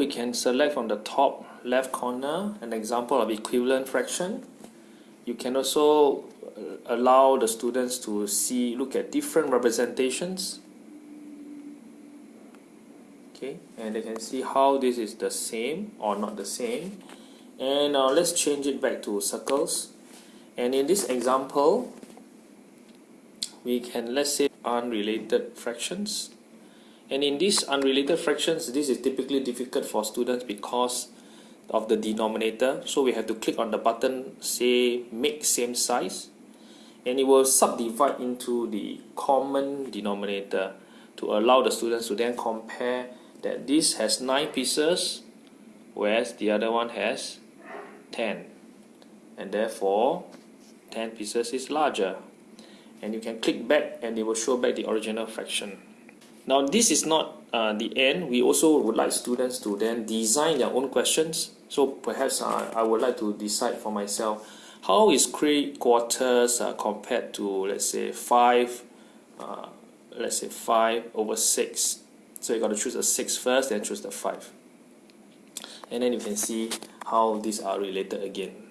we can select from the top left corner an example of equivalent fraction. You can also uh, allow the students to see, look at different representations. Okay, and they can see how this is the same or not the same. And now let's change it back to circles. And in this example, we can let's say unrelated fractions and in these unrelated fractions this is typically difficult for students because of the denominator. So we have to click on the button say make same size. And it will subdivide into the common denominator to allow the students to then compare that this has 9 pieces whereas the other one has 10 and therefore 10 pieces is larger. And you can click back and it will show back the original fraction now this is not uh, the end. We also would like students to then design their own questions. So perhaps uh, I would like to decide for myself how is three quarters uh, compared to let's say 5 uh, let's say 5 over 6 so you got to choose a six first, then choose the 5 and then you can see how these are related again